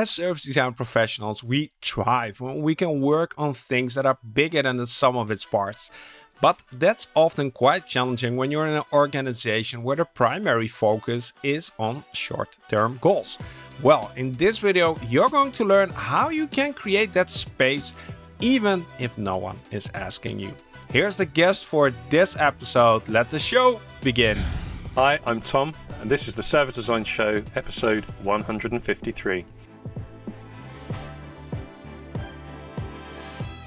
As service design professionals, we thrive when we can work on things that are bigger than the sum of its parts. But that's often quite challenging when you're in an organization where the primary focus is on short-term goals. Well, in this video, you're going to learn how you can create that space even if no one is asking you. Here's the guest for this episode. Let the show begin. Hi, I'm Tom, and this is the Service Design Show, episode 153.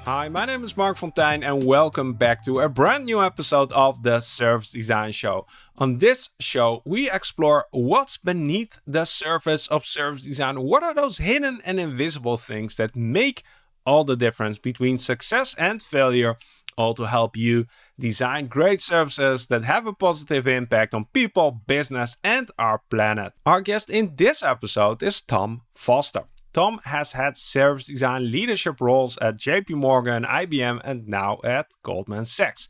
Hi, my name is Marc Fonteijn and welcome back to a brand new episode of the Service Design Show. On this show, we explore what's beneath the surface of service design. What are those hidden and invisible things that make all the difference between success and failure, all to help you design great services that have a positive impact on people, business, and our planet. Our guest in this episode is Tom Foster. Tom has had service design leadership roles at JP Morgan, IBM, and now at Goldman Sachs.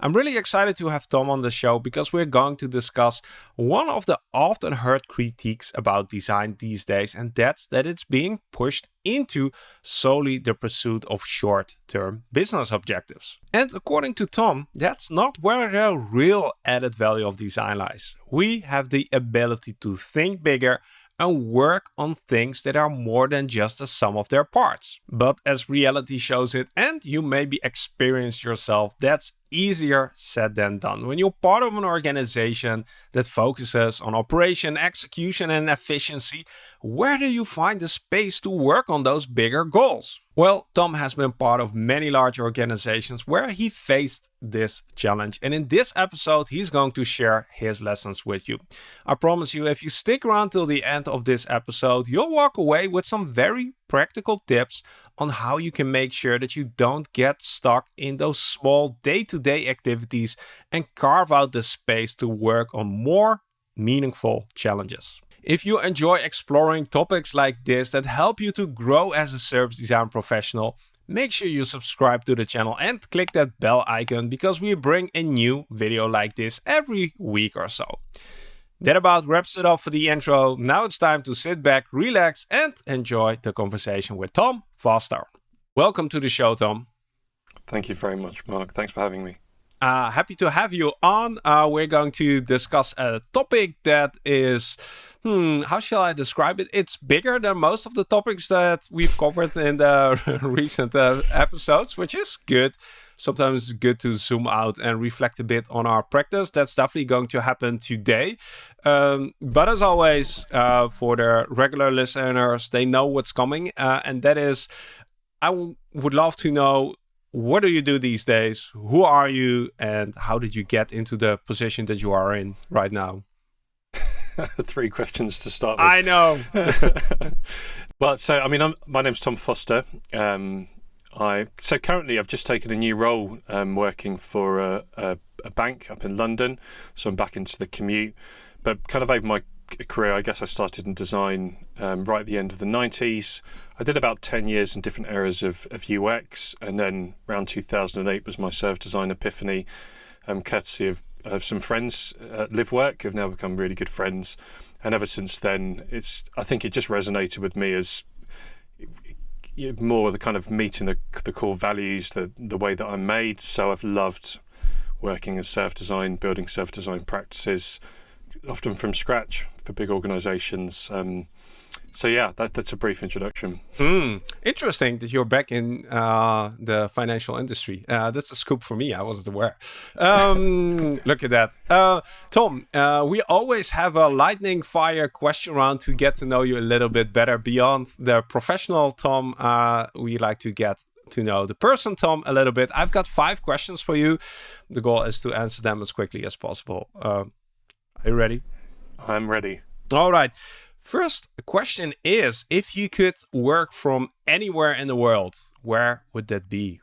I'm really excited to have Tom on the show because we're going to discuss one of the often heard critiques about design these days, and that's that it's being pushed into solely the pursuit of short term business objectives. And according to Tom, that's not where the real added value of design lies. We have the ability to think bigger and work on things that are more than just the sum of their parts. But as reality shows it, and you maybe experienced yourself, that's easier said than done. When you're part of an organization that focuses on operation, execution, and efficiency, where do you find the space to work on those bigger goals? Well, Tom has been part of many large organizations where he faced this challenge. And in this episode, he's going to share his lessons with you. I promise you, if you stick around till the end of this episode, you'll walk away with some very practical tips on how you can make sure that you don't get stuck in those small day-to-day -day activities and carve out the space to work on more meaningful challenges. If you enjoy exploring topics like this that help you to grow as a service design professional, make sure you subscribe to the channel and click that bell icon because we bring a new video like this every week or so. That about wraps it up for the intro. Now it's time to sit back, relax, and enjoy the conversation with Tom Foster. Welcome to the show, Tom. Thank you very much, Marc. Thanks for having me. Uh, happy to have you on. Uh, we're going to discuss a topic that is, hmm, how shall I describe it? It's bigger than most of the topics that we've covered in the recent uh, episodes, which is good. Sometimes it's good to zoom out and reflect a bit on our practice. That's definitely going to happen today. Um, but as always, uh, for the regular listeners, they know what's coming. Uh, and that is, I would love to know what do you do these days? Who are you? And how did you get into the position that you are in right now? Three questions to start with. I know. well, so, I mean, I'm, my name's Tom Foster. Um, I So currently I've just taken a new role um, working for a, a, a bank up in London. So I'm back into the commute. But kind of over my career, I guess I started in design um, right at the end of the 90s. I did about 10 years in different areas of, of UX, and then around 2008 was my service design epiphany, um, courtesy of, of some friends at LiveWork who have now become really good friends. And ever since then, it's I think it just resonated with me as more of the kind of meeting the, the core values, the, the way that I'm made. So I've loved working in service design, building service design practices, often from scratch for big organizations. Um, so yeah, that, that's a brief introduction. Mm, interesting that you're back in uh, the financial industry. Uh, that's a scoop for me. I wasn't aware. Um, look at that. Uh, Tom, uh, we always have a lightning fire question round to get to know you a little bit better. Beyond the professional Tom, uh, we like to get to know the person Tom a little bit. I've got five questions for you. The goal is to answer them as quickly as possible. Uh, are you ready? I'm ready. All right. First question is, if you could work from anywhere in the world, where would that be?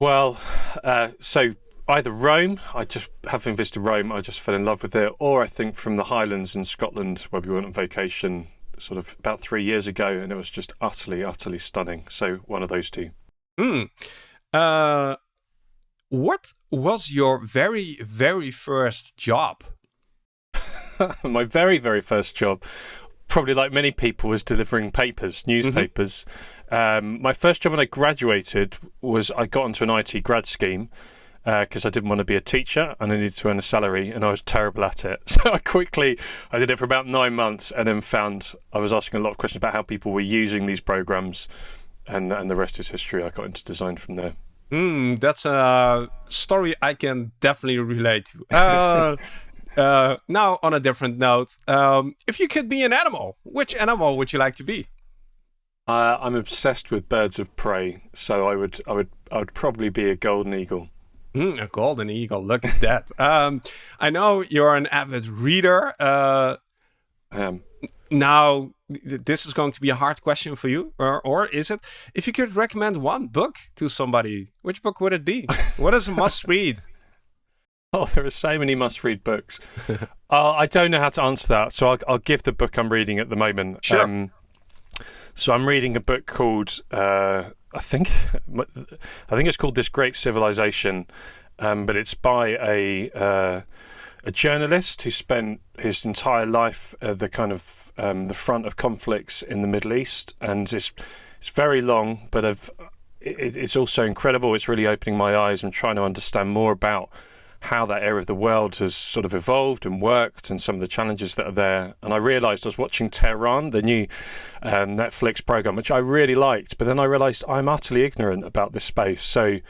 Well, uh, so either Rome, I just having visited Rome, I just fell in love with it, or I think from the Highlands in Scotland where we went on vacation sort of about three years ago and it was just utterly, utterly stunning. So one of those two. Hmm. Uh, what was your very, very first job? My very, very first job probably like many people, was delivering papers, newspapers. Mm-hmm. Um, my first job when I graduated was I got onto an IT grad scheme because uh, I didn't want to be a teacher and I needed to earn a salary, and I was terrible at it. So I quickly I did it for about nine months, and then found I was asking a lot of questions about how people were using these programs, and and the rest is history. I got into design from there. Mm, that's a story I can definitely relate to. Uh, uh, now, on a different note, um, if you could be an animal, which animal would you like to be? Uh, I'm obsessed with birds of prey, so I would, I would, I would probably be a golden eagle. Mm, a golden eagle. Look at that. Um, I know you're an avid reader. Uh, I am. Now, this is going to be a hard question for you, or, or is it? If you could recommend one book to somebody, which book would it be? what is a must read? Oh, there are so many must-read books. uh, I don't know how to answer that, so I'll, I'll, give the book I'm reading at the moment. Sure. Um, so I'm reading a book called uh, I think I think it's called This Great Civilization, um, but it's by a uh, a journalist who spent his entire life at the kind of um, the front of conflicts in the Middle East, and it's it's very long, but it, it's also incredible. It's really opening my eyes. I'm trying to understand more about how that area of the world has sort of evolved and worked and some of the challenges that are there. And I realized I was watching Tehran, the new um, Netflix program, which I really liked, but then I realized I'm utterly ignorant about this space. So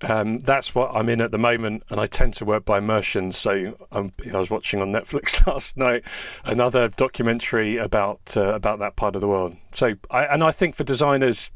um, that's what I'm in at the moment, and I tend to work by immersion. So um, I was watching on Netflix last night another documentary about uh, about that part of the world. So, I, and I think for designers,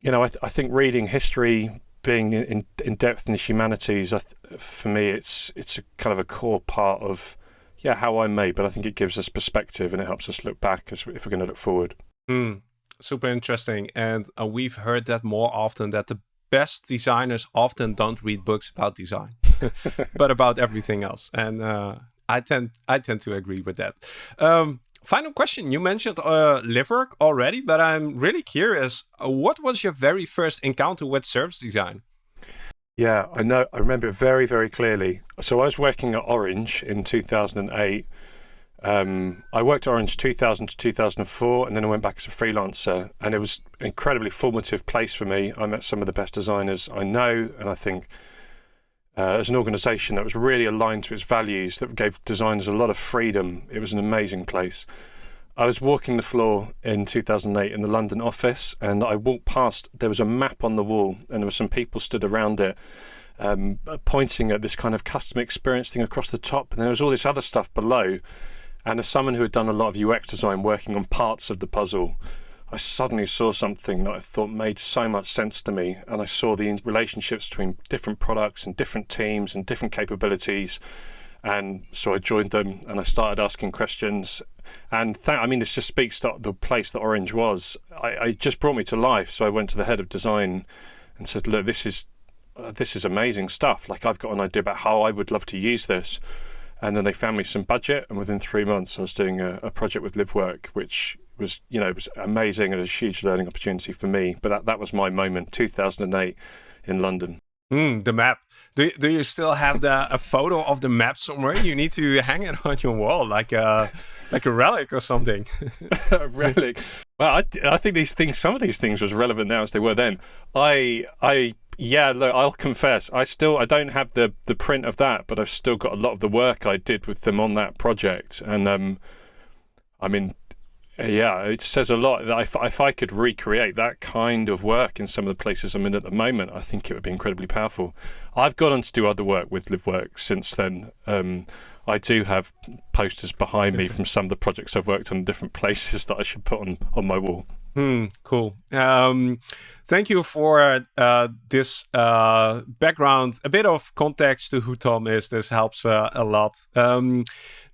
you know, I, th- I think reading history, being in, in depth in the humanities, for me, it's it's a kind of a core part of yeah how I'm made. But I think it gives us perspective and it helps us look back as if we're going to look forward. Mm, super interesting, and uh, we've heard that more often that the best designers often don't read books about design, but about everything else. And uh, I tend I tend to agree with that. Um, final question. You mentioned uh, Livework already, but I'm really curious. Uh, what was your very first encounter with service design? Yeah, I know. I remember it very, very clearly. So I was working at Orange in 2008. Um, I worked at Orange 2000 to 2004, and then I went back as a freelancer. And it was an incredibly formative place for me. I met some of the best designers I know, and I think uh, as an organisation that was really aligned to its values, that gave designers a lot of freedom. It was an amazing place. I was walking the floor in 2008 in the London office, and I walked past. There was a map on the wall, and there were some people stood around it, um, pointing at this kind of customer experience thing across the top, and there was all this other stuff below. And as someone who had done a lot of UX design, working on parts of the puzzle, I suddenly saw something that I thought made so much sense to me. And I saw the relationships between different products and different teams and different capabilities. And so I joined them and I started asking questions. And th- I mean, this just speaks to the place that Orange was. I, I just brought me to life. So I went to the head of design and said, "Look, this is uh, this is amazing stuff. Like I've got an idea about how I would love to use this." And then they found me some budget, and within three months, I was doing a, a project with Livework, which was you know it was amazing and a huge learning opportunity for me. But that that was my moment, 2008 in London. Mm, the map. Do, do you still have the a photo of the map somewhere? You need to hang it on your wall like a like a relic or something. a relic. Well, I, I think these things, some of these things, was relevant now as they were then. I I yeah, look, I'll confess, I still I don't have the the print of that, but I've still got a lot of the work I did with them on that project, and um, I mean, yeah, it says a lot. If, if I could recreate that kind of work in some of the places I'm in at the moment, I think it would be incredibly powerful. I've gone on to do other work with Livework since then. Um, I do have posters behind me from some of the projects I've worked on in different places that I should put on, on my wall. Hmm, cool. Um, thank you for uh, this uh, background, a bit of context to who Tom is. This helps uh, a lot. Um,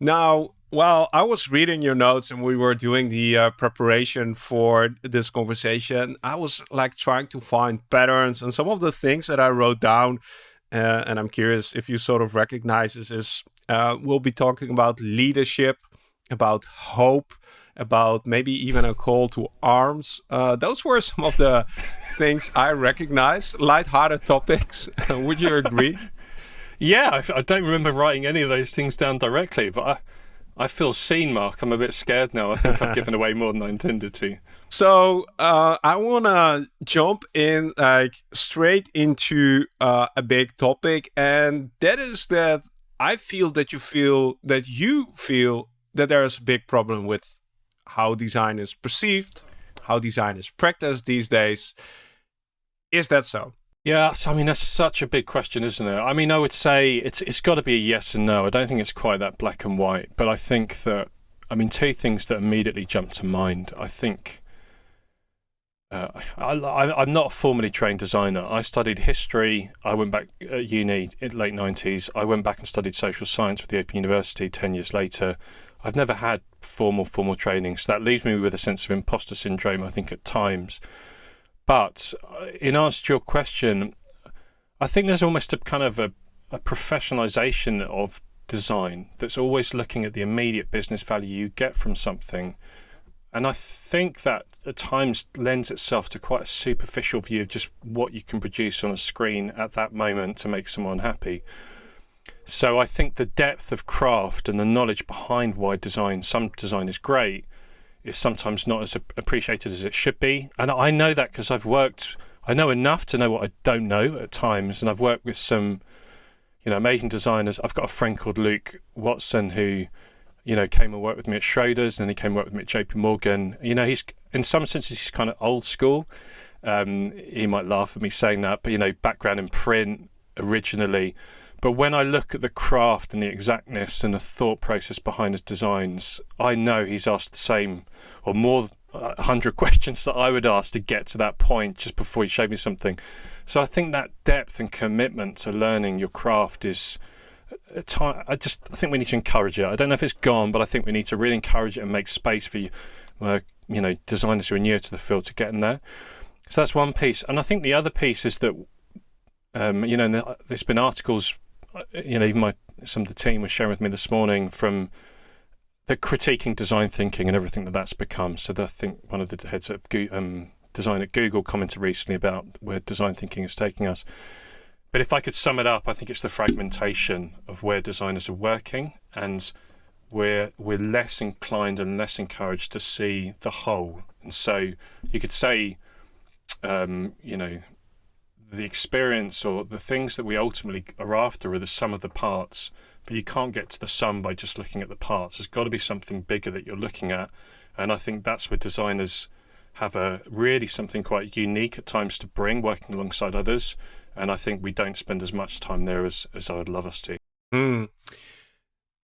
now, well, I was reading your notes and we were doing the uh, preparation for this conversation. I was like trying to find patterns and some of the things that I wrote down. Uh, and I'm curious if you sort of recognize this. Is uh, we'll be talking about leadership, about hope, about maybe even a call to arms. Uh, those were some of the things I recognized. Light-hearted topics. Would you agree? yeah, I, I, don't remember writing any of those things down directly, but. I I feel seen, Marc. I'm a bit scared now. I think I've given away more than I intended to. So uh, I want to jump in like straight into uh, a big topic, and that is that I feel that you feel that you feel that there is a big problem with how design is perceived, how design is practiced these days. Is that so? Yeah, I mean that's such a big question, isn't it? I mean, I would say it's it's got to be a yes and no. I don't think it's quite that black and white, but I think that I mean two things that immediately jump to mind. I think uh, I, am not a formally trained designer. I studied history. I went back at uni in late 90s. I went back and studied social science with the Open University 10 years later. I've never had formal, formal training, so that leaves me with a sense of imposter syndrome, I think, at times. But uh, in answer to your question, I think there's almost a kind of a, a professionalization of design that's always looking at the immediate business value you get from something and I think that at times lends itself to quite a superficial view of just what you can produce on a screen at that moment to make someone happy. So I think the depth of craft and the knowledge behind why design, some design is great, is sometimes not as appreciated as it should be. And I know that because I've worked, I know enough to know what I don't know at times. And I've worked with some, you know, amazing designers. I've got a friend called Luke Watson who you know, came and worked with me at Schroders, and he came and worked with me at JP Morgan. You know, he's in some senses he's kind of old school. Um, he might laugh at me saying that, but you know, background in print originally. But when I look at the craft and the exactness and the thought process behind his designs, I know he's asked the same or more a hundred questions that I would ask to get to that point just before he showed me something. So I think that depth and commitment to learning your craft is I just I think we need to encourage it. I don't know if it's gone, but I think we need to really encourage it and make space for you, uh, you know, designers who are new to the field to get in there. So that's one piece, and I think the other piece is that, um, you know, there's been articles, uh, you know, even my some of the team was sharing with me this morning from the critiquing design thinking and everything that that's become. So I think one of the heads of um, design at Google commented recently about where design thinking is taking us. But if I could sum it up, I think it's the fragmentation of where designers are working, and we're we're less inclined and less encouraged to see the whole. And so you could say, um, you know, the experience or the things that we ultimately are after are the sum of the parts. But you can't get to the sum by just looking at the parts. There's got to be something bigger that you're looking at, and I think that's where designers have a really something quite unique at times to bring, working alongside others and I think we don't spend as much time there as, as I would love us to. Mm.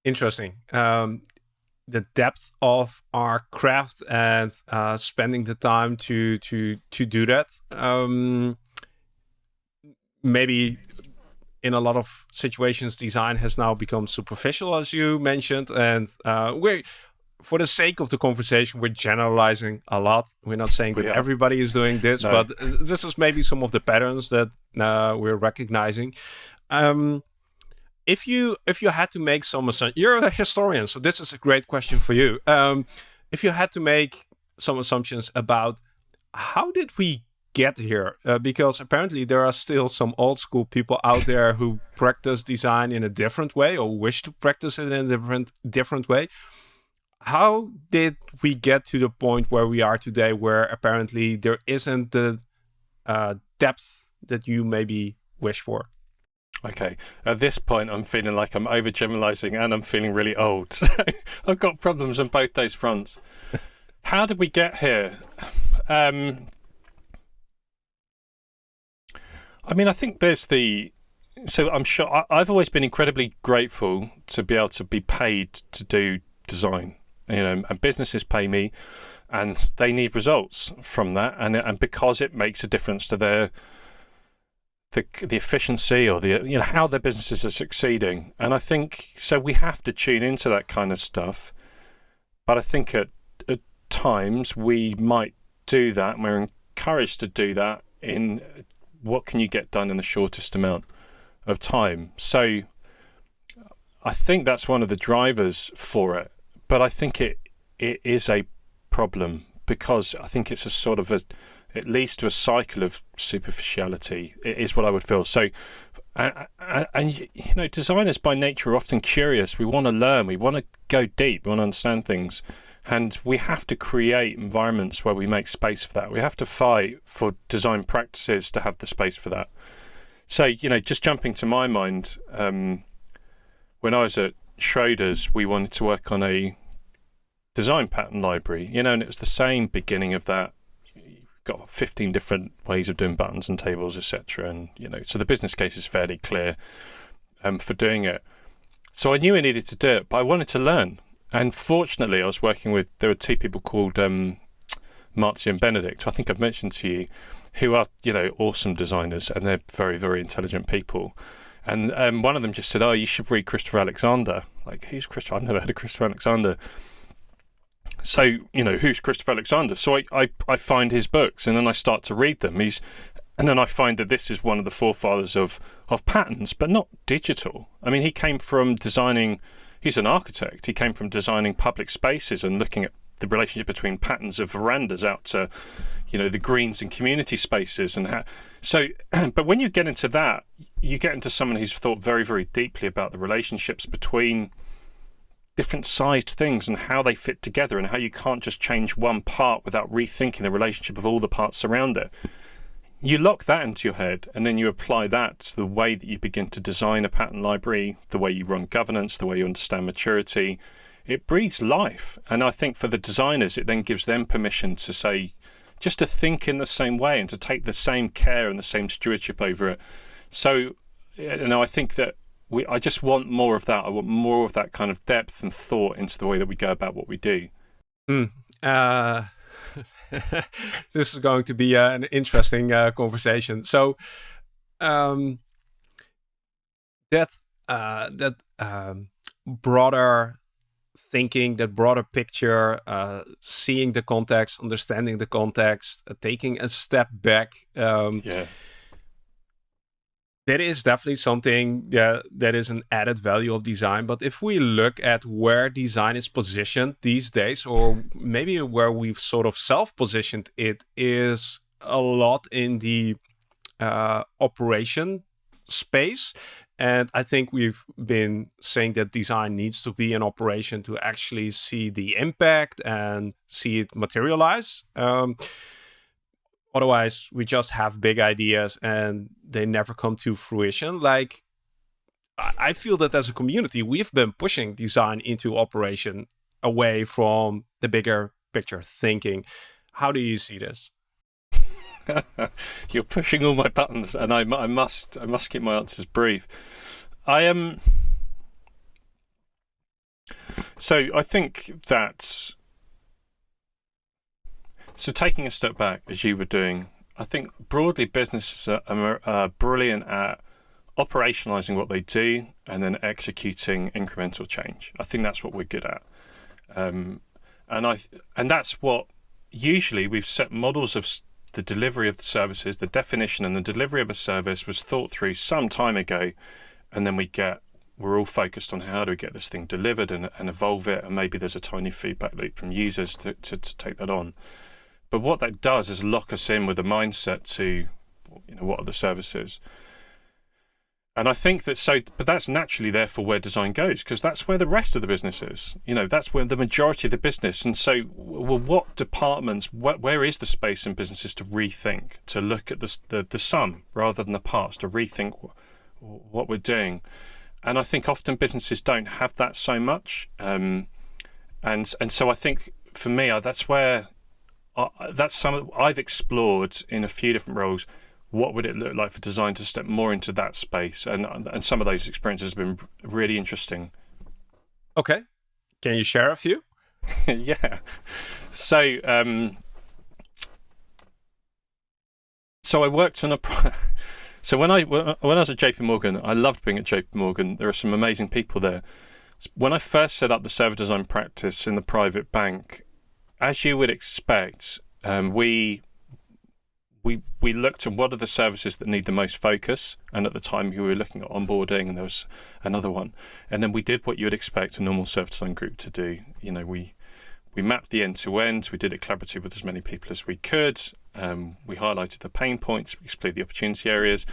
Interesting. Um, the depth of our craft and uh, spending the time to to to do that. Um, maybe in a lot of situations, design has now become superficial, as you mentioned, and uh, we for the sake of the conversation, we're generalizing a lot. We're not saying that yeah. everybody is doing this, no. but this is maybe some of the patterns that uh, we're recognizing. Um, if you if you had to make some assumptions, you're a historian, so this is a great question for you. Um, if you had to make some assumptions about how did we get here, uh, because apparently there are still some old school people out there who practice design in a different way or wish to practice it in a different different way. How did we get to the point where we are today where apparently there isn't the uh, depth that you maybe wish for? Okay. At this point i'm feeling like i'm overgeneralizing and i'm feeling really old. I've got problems on both those fronts. How did we get here? Um, i mean i think there's the so i'm sure i've always been incredibly grateful to be able to be paid to do design you know, and businesses pay me, and they need results from that, and and because it makes a difference to their the the efficiency or the you know how their businesses are succeeding, and I think so. We have to tune into that kind of stuff, but I think at at times we might do that, and we're encouraged to do that in what can you get done in the shortest amount of time. So I think that's one of the drivers for it but I think it it is a problem because I think it's a sort of a it leads to a cycle of superficiality. It is what I would feel. So, and, and, you know, designers by nature are often curious. We want to learn. We want to go deep. We want to understand things, and we have to create environments where we make space for that. We have to fight for design practices to have the space for that. So, you know, just jumping to my mind, um, when I was at Schroders, we wanted to work on a design pattern library, you know, and it was the same beginning of that You've got 15 different ways of doing buttons and tables, etc. And you know, so the business case is fairly clear um, for doing it. So I knew I needed to do it, but I wanted to learn. And fortunately, I was working with there were two people called um, and Benedict, I think I've mentioned to you, who are you know awesome designers and they're very very intelligent people. And um, one of them just said, "Oh, you should read Christopher Alexander." Like, who's Christopher? I've never heard of Christopher Alexander. So, you know, who's Christopher Alexander? So I, I, I find his books and then I start to read them. He's and then I find that this is one of the forefathers of, of patterns, but not digital. I mean, he came from designing, he's an architect. He came from designing public spaces and looking at the relationship between patterns of verandas out to, you know, the greens and community spaces. And how, so, but when you get into that, you get into someone who's thought very, very deeply about the relationships between different sized things and how they fit together and how you can't just change one part without rethinking the relationship of all the parts around it. You lock that into your head and then you apply that to the way that you begin to design a pattern library, the way you run governance, the way you understand maturity. It breathes life. And I think for the designers, it then gives them permission to say, just to think in the same way and to take the same care and the same stewardship over it. So, you know, I think that we, I just want more of that. I want more of that kind of depth and thought into the way that we go about what we do. Mm. Uh, this is going to be uh, an interesting uh, conversation. So, um, that uh, that um, broader thinking, that broader picture, uh, seeing the context, understanding the context, uh, taking a step back. Um, yeah that is definitely something that, that is an added value of design. But if we look at where design is positioned these days, or maybe where we've sort of self-positioned it, is a lot in the uh, operation space. And I think we've been saying that design needs to be an operation to actually see the impact and see it materialize. Um, Otherwise, we just have big ideas and they never come to fruition. Like, I feel that as a community, we've been pushing design into operation away from the bigger picture thinking. How do you see this? You're pushing all my buttons, and I, I must I must keep my answers brief. I am. Um... So I think that so taking a step back, as you were doing, I think broadly businesses are, are brilliant at operationalizing what they do and then executing incremental change. I think that's what we're good at, um, and I and that's what usually we've set models of the delivery of the services, the definition and the delivery of a service was thought through some time ago, and then we get we're all focused on how do we get this thing delivered and, and evolve it, and maybe there's a tiny feedback loop from users to, to, to take that on. But what that does is lock us in with a mindset to, you know, what are the services? And I think that so, but that's naturally therefore where design goes because that's where the rest of the business is. You know, that's where the majority of the business. And so, well, what departments, wh where is the space in businesses to rethink, to look at the, the, the sum rather than the parts, to rethink what we're doing? And I think often businesses don't have that so much. Um, and and so I think for me, that's where that's some I've explored in a few different roles. What would it look like for design to step more into that space? And and some of those experiences have been really interesting. Okay, can you share a few? yeah. So um, so I worked on a. so when I when I was at JP Morgan, I loved being at JP Morgan. There are some amazing people there. When I first set up the service design practice in the private bank, as you would expect, um, we we we looked at what are the services that need the most focus, and at the time we were looking at onboarding, and there was another one, and then we did what you would expect a normal service design group to do. You know, we we mapped the end to end. We did it collaboratively with as many people as we could. Um, we highlighted the pain points, we explored the opportunity areas.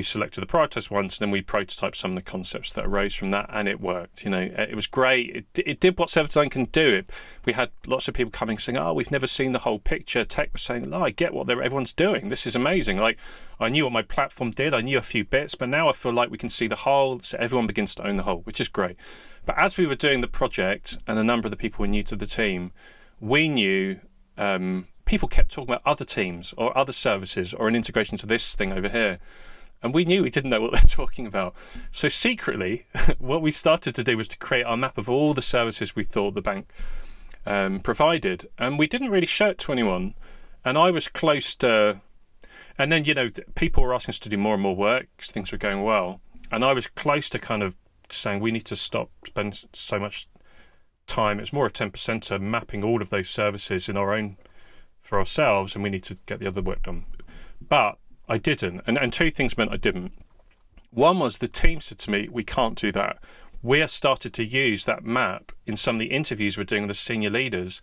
We selected the prioritized ones, then we prototyped some of the concepts that arose from that, and it worked. You know, it was great. It, it did what service design can do. It, we had lots of people coming saying, "Oh, we've never seen the whole picture." Tech was saying, "Oh, I get what everyone's doing. This is amazing." Like, I knew what my platform did. I knew a few bits, but now I feel like we can see the whole. So everyone begins to own the whole, which is great. But as we were doing the project, and a number of the people were new to the team, we knew um, people kept talking about other teams or other services or an integration to this thing over here. And we knew we didn't know what they're talking about. So secretly, what we started to do was to create our map of all the services we thought the bank um, provided. And we didn't really show it to anyone. And I was close to, and then, you know, people were asking us to do more and more work because things were going well. And I was close to kind of saying we need to stop spending so much time. It's more a 10% mapping all of those services in our own for ourselves and we need to get the other work done. But I didn't. And, and two things meant I didn't. One was the team said to me, we can't do that. We have started to use that map in some of the interviews we're doing with the senior leaders,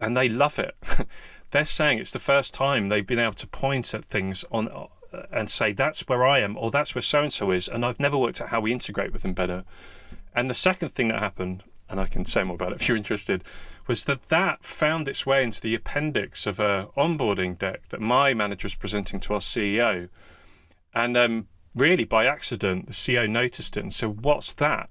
and they love it. They're saying it's the first time they've been able to point at things on uh, and say that's where I am or that's where so and so is, and I've never worked out how we integrate with them better. And the second thing that happened, and I can say more about it if you're interested, was that that found its way into the appendix of a onboarding deck that my manager was presenting to our CEO. And um, really by accident, the CEO noticed it and said, "What's that?"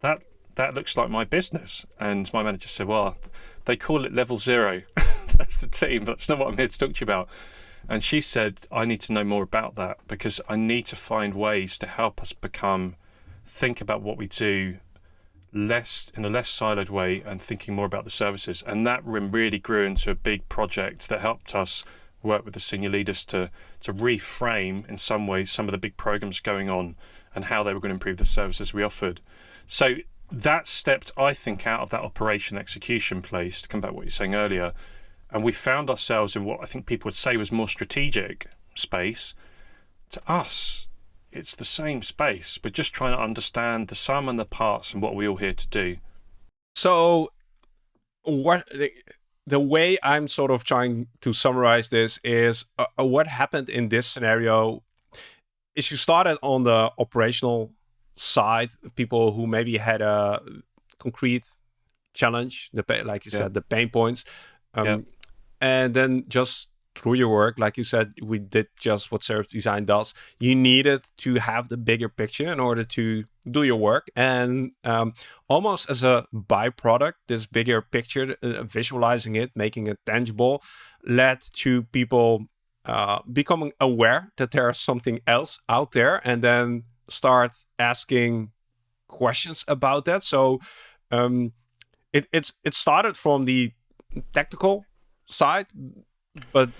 That that looks like my business. And my manager said, "Well, they call it level zero. That's the team. That's not what I'm here to talk to you about." And she said, "I need to know more about that because I need to find ways to help us become." think about what we do less in a less siloed way and thinking more about the services. And that really grew into a big project that helped us work with the senior leaders to to reframe in some ways some of the big programs going on and how they were going to improve the services we offered. So that stepped, I think, out of that operation execution place to come back to what you're saying earlier. And we found ourselves in what I think people would say was more strategic space. To us, it's the same space, but just trying to understand the sum and the parts and what we're all here to do. So, what the, the way I'm sort of trying to summarize this is uh, uh, what happened in this scenario is you started on the operational side, people who maybe had a concrete challenge, the like you yeah. said, the pain points, um, yeah. and then just through your work, like you said, we did just what service design does. You needed to have the bigger picture in order to do your work. And um, almost as a byproduct, this bigger picture, uh, visualizing it, making it tangible, led to people uh, becoming aware that there's something else out there and then start asking questions about that. So um, it, it's it started from the tactical side but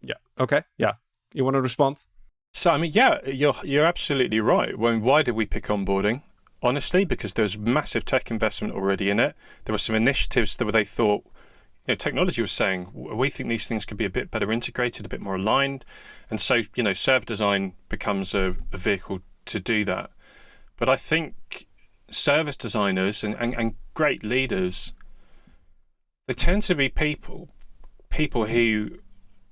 yeah, okay, yeah. You want to respond? So I mean, yeah, you're you're absolutely right. When why did we pick onboarding? Honestly, because there's massive tech investment already in it. There were some initiatives that they thought, you know, technology was saying we think these things could be a bit better integrated, a bit more aligned, and so you know, service design becomes a, a vehicle to do that. But I think service designers and, and, and great leaders, they tend to be people people who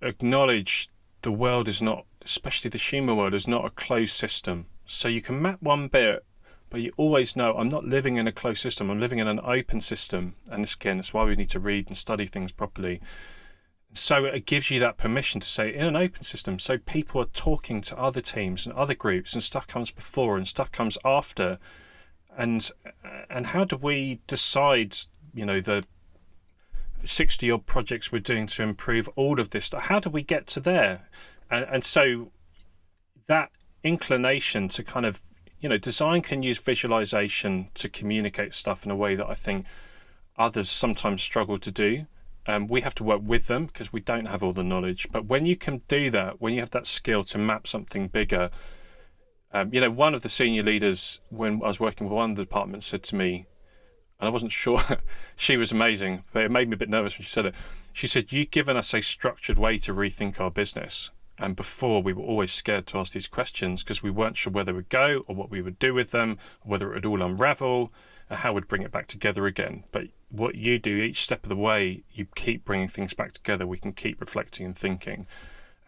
acknowledge the world is not, especially the human world, is not a closed system. So you can map one bit, but you always know I'm not living in a closed system. I'm living in an open system. And this, again, that's why we need to read and study things properly. So it gives you that permission to say in an open system, so people are talking to other teams and other groups, and stuff comes before and stuff comes after. And and how do we decide, you know, the 60 odd projects we're doing to improve all of this. How do we get to there? And, and so that inclination to kind of, you know, design can use visualization to communicate stuff in a way that I think others sometimes struggle to do. Um, we have to work with them because we don't have all the knowledge. But when you can do that, when you have that skill to map something bigger, um, you know, one of the senior leaders, when I was working with one of the departments, said to me, and I wasn't sure. she was amazing, but it made me a bit nervous when she said it. She said, "You've given us a structured way to rethink our business." And before, we were always scared to ask these questions because we weren't sure where they would go or what we would do with them, whether it would all unravel, and how we'd bring it back together again. But what you do each step of the way, you keep bringing things back together. We can keep reflecting and thinking.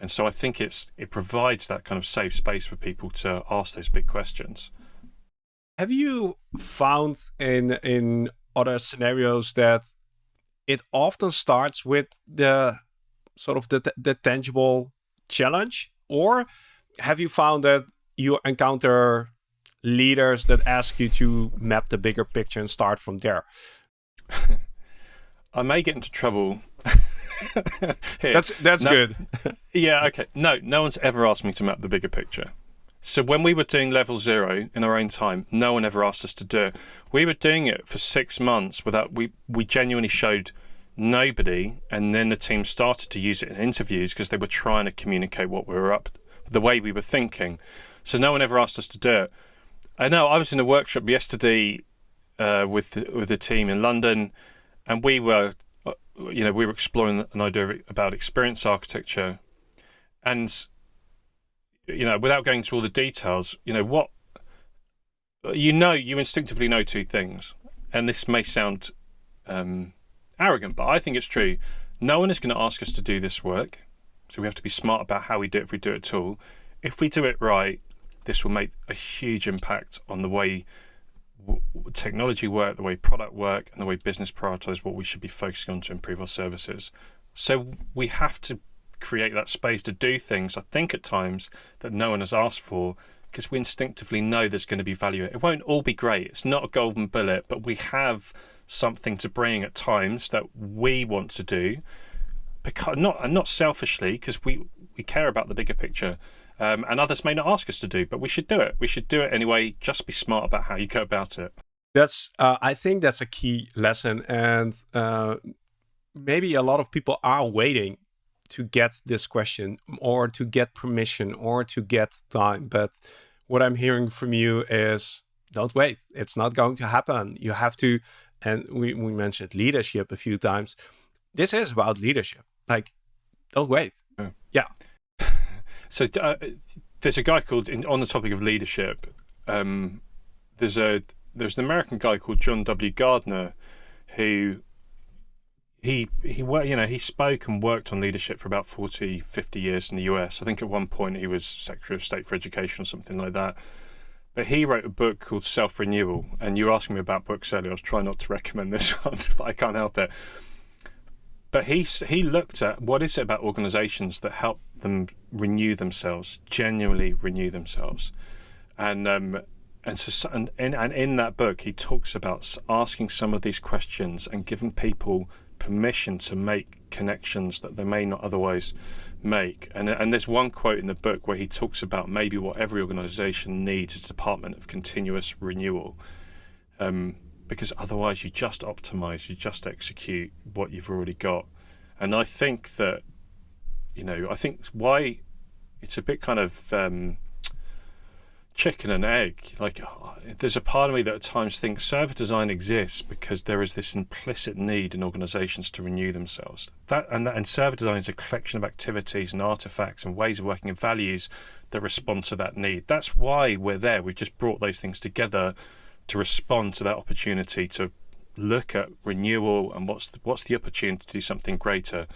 And so I think it's it provides that kind of safe space for people to ask those big questions. Have you found in in other scenarios that it often starts with the sort of the, the tangible challenge? Or have you found that you encounter leaders that ask you to map the bigger picture and start from there? I may get into trouble. That's that's no, good. Yeah okay. No no one's ever asked me to map the bigger picture so when we were doing level zero in our own time, no one ever asked us to do it. We were doing it for six months without we we genuinely showed nobody, and then the team started to use it in interviews because they were trying to communicate what we were up, the way we were thinking. So no one ever asked us to do it. I know I was in a workshop yesterday uh, with the, with a team in London, and we were, uh, you know, we were exploring an idea about experience architecture, and you know, without going through all the details, you know, what you know, you instinctively know two things, and this may sound um, arrogant, but I think it's true. No one is going to ask us to do this work, so we have to be smart about how we do it if we do it at all. If we do it right, this will make a huge impact on the way technology work, the way product work, and the way business prioritize what we should be focusing on to improve our services. So we have to create that space to do things, I think at times, that no one has asked for because we instinctively know there's going to be value. It won't all be great. It's not a golden bullet, but we have something to bring at times that we want to do because not not selfishly because we we care about the bigger picture um, and others may not ask us to do but we should do it we should do it anyway just be smart about how you go about it that's uh, i think that's a key lesson and uh, maybe a lot of people are waiting to get this question or to get permission or to get time. But what I'm hearing from you is don't wait. It's not going to happen. You have to, and we, we mentioned leadership a few times. This is about leadership. Like, don't wait. Yeah. yeah. So uh, there's a guy called, in, on the topic of leadership, um, there's a there's an American guy called John W. Gardner who he he you know he spoke and worked on leadership for about 40 50 years in the US I think at one point he was Secretary of State for Education or something like that. But he wrote a book called Self Renewal and you were asking me about books earlier. I was trying not to recommend this one but I can't help it. But he he looked at what is it about organizations that help them renew themselves genuinely renew themselves? And um, and so and in, and in that book he talks about asking some of these questions and giving people permission to make connections that they may not otherwise make. And, and there's one quote in the book where he talks about maybe what every organization needs is a department of continuous renewal. Um, because otherwise you just optimize, you just execute what you've already got. And I think that, you know, I think why it's a bit kind of um, chicken and egg. Like, uh, there's a part of me that at times thinks service design exists because there is this implicit need in organizations to renew themselves. That and, that, and service design is a collection of activities and artifacts and ways of working and values that respond to that need. That's why we're there. We've just brought those things together to respond to that opportunity to look at renewal and what's the, what's the opportunity to do something greater.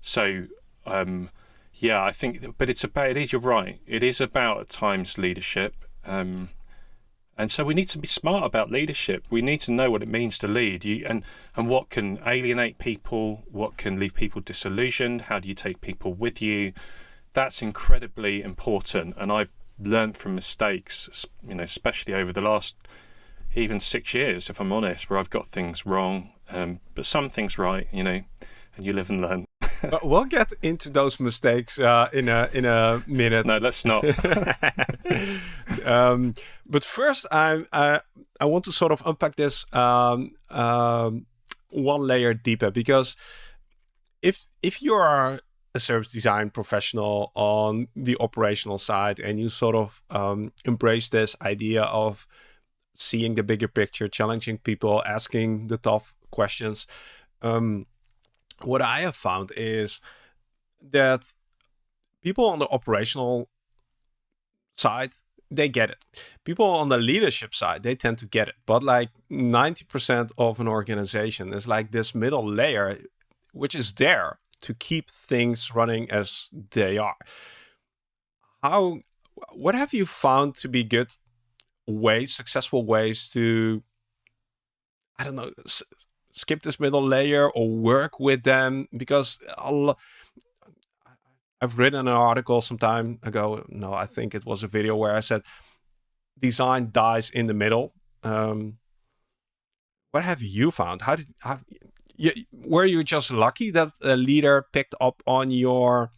So, um, yeah, I think, but it's about, it is, you're right. It is about at times leadership. Um, and so we need to be smart about leadership. We need to know what it means to lead you and, and what can alienate people, what can leave people disillusioned, how do you take people with you. That's incredibly important. And I've learned from mistakes, you know, especially over the last even six years, if I'm honest, where I've got things wrong, um, but some things right, you know, and you live and learn but we'll get into those mistakes uh, in a in a minute. No, let's not. um, but first, I, I I want to sort of unpack this um, um, one layer deeper because if if you are a service design professional on the operational side and you sort of um, embrace this idea of seeing the bigger picture, challenging people, asking the tough questions. Um, what I have found is that people on the operational side they get it. People on the leadership side, they tend to get it. But like 90% of an organization is like this middle layer, which is there to keep things running as they are. How, what have you found to be good ways, successful ways to, I don't know, skip this middle layer or work with them? Because I've written an article some time ago. No, I think it was a video where I said design dies in the middle. Um, what have you found? How did how, you, were you just lucky that a leader picked up on your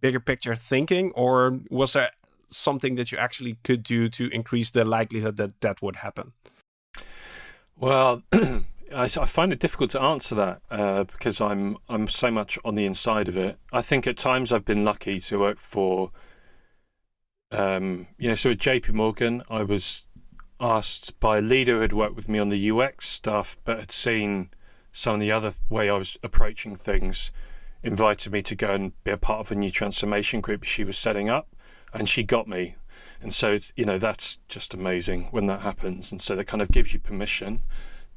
bigger picture thinking, or was there something that you actually could do to increase the likelihood that that would happen? Well, I, I, find it difficult to answer that uh, because I'm I'm so much on the inside of it. I think at times I've been lucky to work for, um, you know, so at JP Morgan, I was asked by a leader who had worked with me on the UX stuff, but had seen some of the other way I was approaching things, invited me to go and be a part of a new transformation group she was setting up, and she got me. And so it's you know that's just amazing when that happens, and so that kind of gives you permission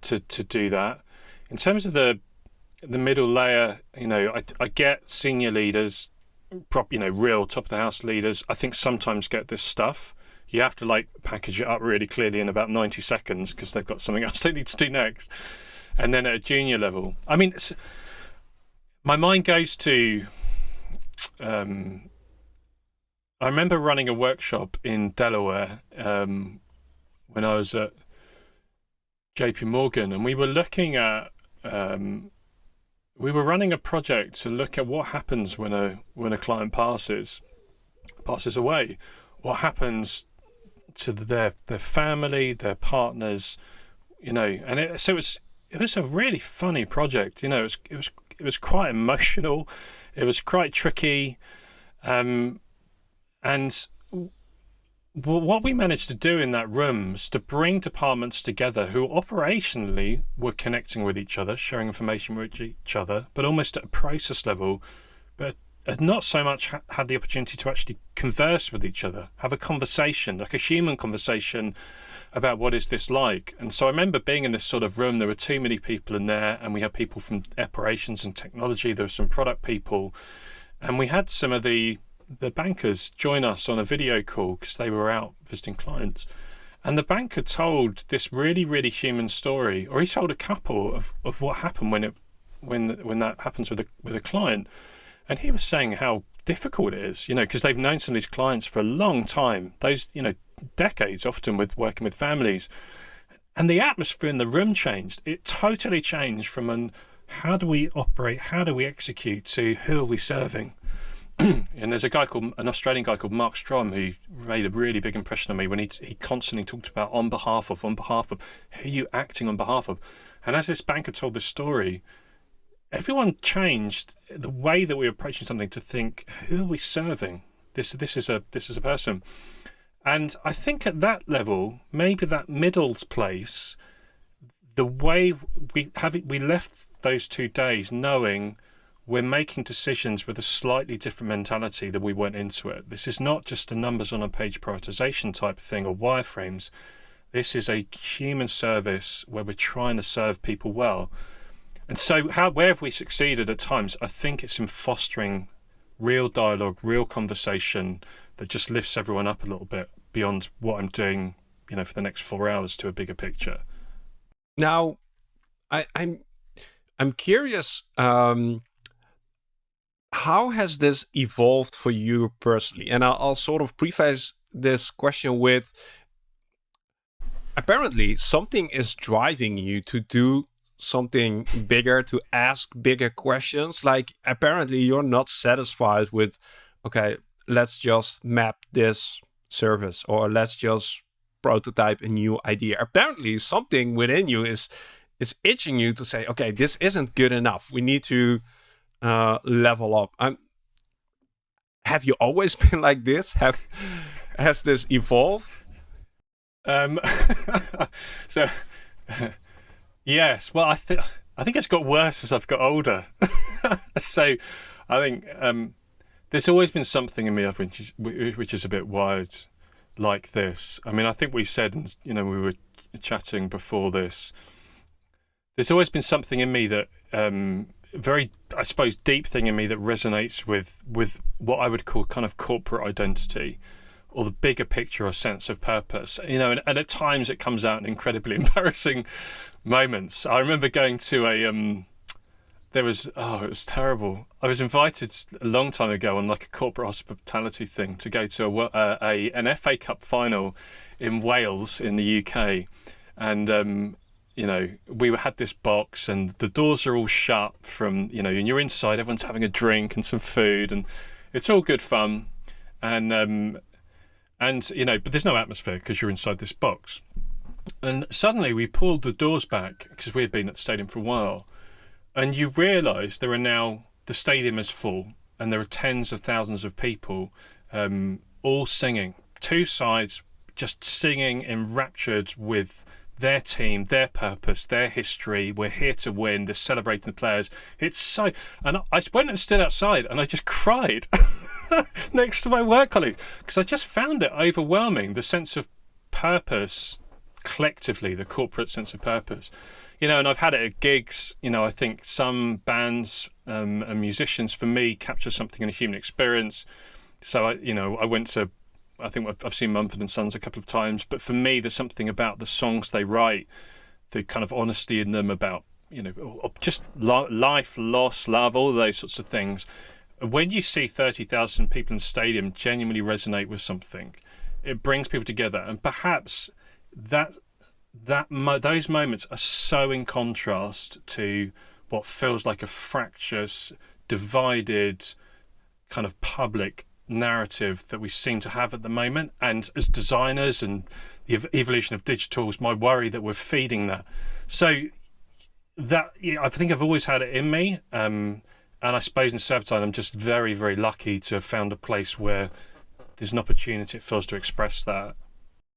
to to do that. In terms of the the middle layer, you know, I, I get senior leaders, prop, you know, real top of the house leaders. I think sometimes get this stuff. You have to like package it up really clearly in about ninety seconds because they've got something else they need to do next. And then at a junior level, I mean, my mind goes to. Um, I remember running a workshop in Delaware um, when I was at JP Morgan, and we were looking at um, we were running a project to look at what happens when a when a client passes passes away. What happens to their their family, their partners, you know, and it, so it was it was a really funny project. You know, it was it was it was quite emotional, it was quite tricky, um, and well, what we managed to do in that room was to bring departments together who operationally were connecting with each other, sharing information with each other, but almost at a process level, but had not so much ha had the opportunity to actually converse with each other, have a conversation, like a human conversation about what is this like. And so I remember being in this sort of room, there were too many people in there, and we had people from operations and technology, there were some product people, and we had some of the the bankers join us on a video call because they were out visiting clients. And the banker told this really, really human story, or he told a couple of, of what happened when it when when that happens with a with a client. And he was saying how difficult it is, you know, because they've known some of these clients for a long time, those, you know, decades often with working with families. And the atmosphere in the room changed. It totally changed from an how do we operate, how do we execute to who are we serving? and there's a guy called an Australian guy called Mark Strom who made a really big impression on me when he he constantly talked about on behalf of, on behalf of, who you acting on behalf of? And as this banker told this story, everyone changed the way that we were approaching something to think, who are we serving? This this is a this is a person. And I think at that level, maybe that middle place, the way we have it, we left those two days knowing we're making decisions with a slightly different mentality than we went into it. This is not just a numbers on a page prioritization type thing or wireframes. This is a human service where we're trying to serve people well. And so, how where have we succeeded at times? I think it's in fostering real dialogue, real conversation that just lifts everyone up a little bit beyond what I'm doing, you know, for the next four hours to a bigger picture. Now, I, I'm I'm curious. Um, how has this evolved for you personally? And I'll, I'll sort of preface this question with apparently something is driving you to do something bigger, to ask bigger questions. Like apparently you're not satisfied with, okay, let's just map this service or let's just prototype a new idea. Apparently something within you is is itching you to say, okay, this isn't good enough. We need to uh, level up. I'm, have you always been like this? Have has this evolved? Um, so yes, well, I think I think it's got worse as I've got older. so I think um, there's always been something in me which is, which is a bit wired like this. I mean, I think we said, you know, we were chatting before this. There's always been something in me that um, very, I suppose, deep thing in me that resonates with with what I would call kind of corporate identity, or the bigger picture or sense of purpose. You know, and, and at times it comes out in incredibly embarrassing moments. I remember going to a um, there was oh it was terrible i was invited a long time ago on like a corporate hospitality thing to go to a, uh, a an fa cup final in wales in the uk and um, you know we had this box and the doors are all shut from you know and you're inside everyone's having a drink and some food and it's all good fun. And um, and you know but there's no atmosphere because you're inside this box. And suddenly we pulled the doors back because we had been at the stadium for a while. And you realise there are now the stadium is full and there are tens of thousands of people um, all singing. Two sides just singing enraptured with their team, their purpose, their history. We're here to win. They're celebrating the players. It's so. And I went and stood outside and I just cried next to my work colleagues because I just found it overwhelming the sense of purpose collectively, the corporate sense of purpose you know, and I've had it at gigs. You know, I think some bands um, and musicians, for me, capture something in a human experience. So I, you know, I went to, I think I've seen Mumford and Sons a couple of times, but for me, there's something about the songs they write, the kind of honesty in them about, you know, oh, oh, just life, loss, love, all those sorts of things. When you see 30,000 people in the stadium genuinely resonate with something, it brings people together, and perhaps that that those moments are so in contrast to what feels like a fractious, divided, kind of public narrative that we seem to have at the moment. And as designers and the ev- evolution of digitals, my worry that we're feeding that. So that yeah, I think I've always had it in me. Um, and I suppose in Serpentine, I'm just very, very lucky to have found a place where there's an opportunity it feels to express that.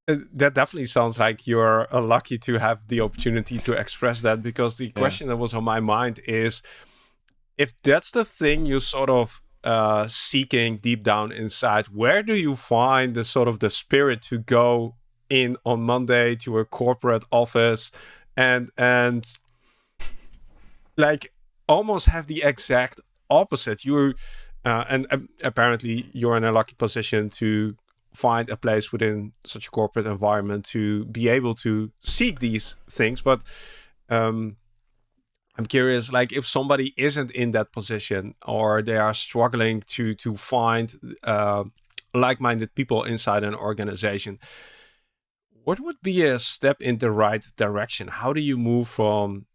Uh, that definitely sounds like you're uh, lucky to have the opportunity to express that because the yeah. question that was on my mind is if that's the thing you sort of uh, seeking deep down inside where do you find the sort of the spirit to go in on monday to a corporate office and and like almost have the exact opposite you uh, and uh, apparently you're in a lucky position to find a place within such a corporate environment to be able to seek these things. But um, I'm curious, like if somebody isn't in that position or they are struggling to to find uh, like-minded people inside an organization, what would be a step in the right direction? How do you move from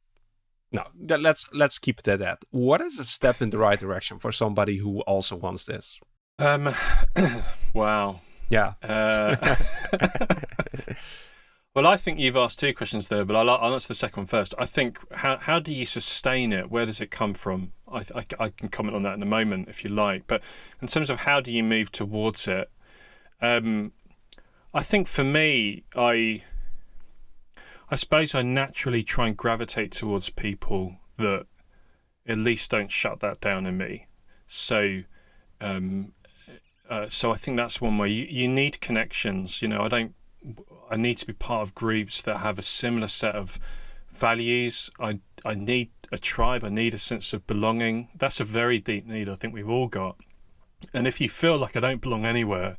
no, let's let's keep it at that. What is a step in the right direction for somebody who also wants this? Um, wow. Yeah. Uh, well, I think you've asked two questions there, but I'll, I'll, answer the second one first. I think how how do you sustain it? Where does it come from? I, I, I, can comment on that in a moment if you like. But in terms of how do you move towards it, um, I think for me, I I suppose I naturally try and gravitate towards people that at least don't shut that down in me. So um, uh, so I think that's one way you, you need connections. You know, I don't. I need to be part of groups that have a similar set of values. I I need a tribe. I need a sense of belonging. That's a very deep need. I think we've all got. And if you feel like I don't belong anywhere,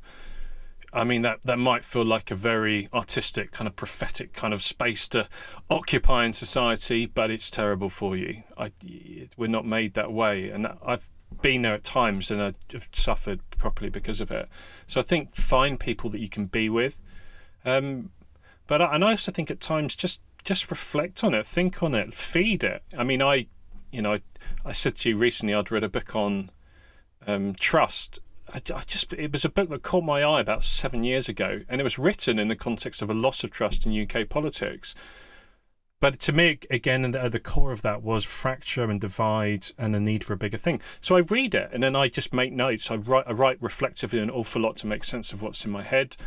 I mean that that might feel like a very artistic kind of prophetic kind of space to occupy in society, but it's terrible for you. I, we're not made that way, and I've been there at times and I've suffered properly because of it. So I think find people that you can be with. Um, but I, and I also think at times just just reflect on it, think on it, feed it. I mean, I, you know, I, I said to you recently I'd read a book on um, trust. I, I just it was a book that caught my eye about seven years ago, and it was written in the context of a loss of trust in UK politics. But to me, again, at the core of that was fracture and divide and a need for a bigger thing. So I read it and then I just make notes. I write, I write reflectively an awful lot to make sense of what's in my head.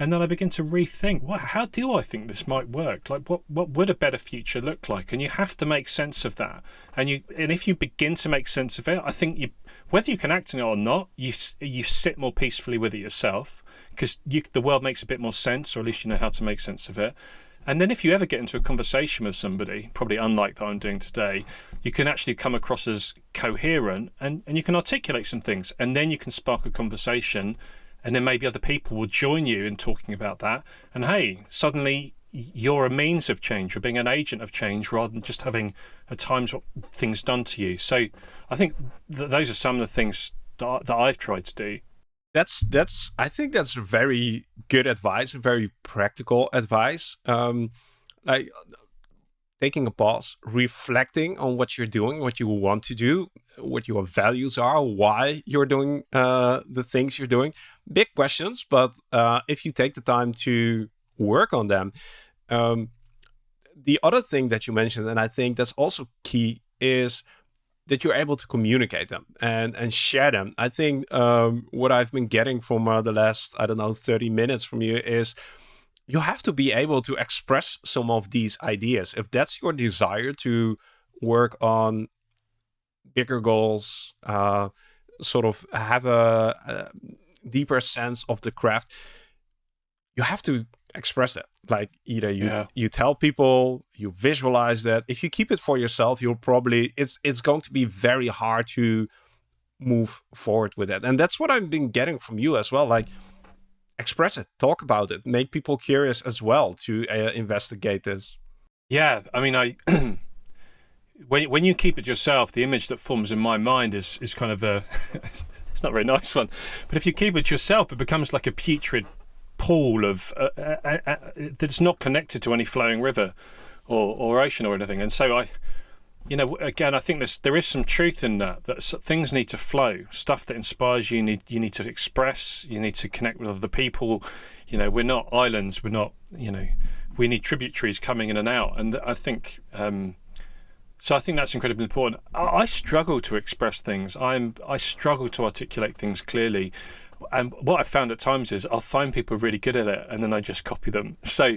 And then I begin to rethink, how do I think this might work? Like, what what would a better future look like? And you have to make sense of that. And you and if you begin to make sense of it, I think you whether you can act on it or not, you you sit more peacefully with it yourself because you, the world makes a bit more sense, or at least you know how to make sense of it. And then if you ever get into a conversation with somebody, probably unlike that I'm doing today, you can actually come across as coherent and, and you can articulate some things. And then you can spark a conversation and then maybe other people will join you in talking about that. And hey, suddenly you're a means of change. You're being an agent of change rather than just having at times things done to you. So I think th those are some of the things that, that I've tried to do. That's that's I think that's very good advice, very practical advice. Um, like taking a pause, reflecting on what you're doing, what you want to do, what your values are, why you're doing uh, the things you're doing. Big questions, but uh, if you take the time to work on them, um, the other thing that you mentioned, and I think that's also key, is that you're able to communicate them and and share them. I think um, what I've been getting from uh, the last I don't know 30 minutes from you is you have to be able to express some of these ideas. If that's your desire to work on bigger goals, uh, sort of have a, a, deeper sense of the craft, you have to express it. Like either you yeah. you tell people, you visualize that. If you keep it for yourself, you'll probably it's it's going to be very hard to move forward with it. And that's what I've been getting from you as well. Like express it, talk about it, make people curious as well to uh, investigate this. Yeah, I mean, I when when you keep it yourself, the image that forms in my mind is is kind of a it's not a very nice one. But if you keep it yourself, it becomes like a putrid pool of uh, uh, uh, uh that's not connected to any flowing river or or ocean or anything. And so I you know, again, I think there's there is some truth in that. That things need to flow. Stuff that inspires you need you need to express. You need to connect with other people. You know, we're not islands. We're not. You know, we need tributaries coming in and out. And I think. Um, so I think that's incredibly important. I, I struggle to express things. I'm I struggle to articulate things clearly. And what I found at times is I'll find people really good at it, and then I just copy them. So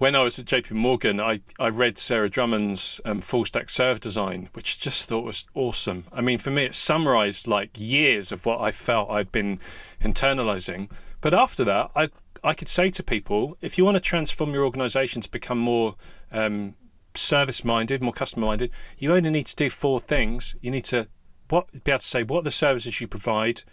when I was at JP Morgan, I, I read Sarah Drummond's um, full stack service design, which I just thought was awesome. I mean, for me, it summarized like years of what I felt I'd been internalizing. But after that, I, I could say to people, if you want to transform your organization to become more um, service minded, more customer minded, you only need to do four things. You need to what, be able to say what the services you provide,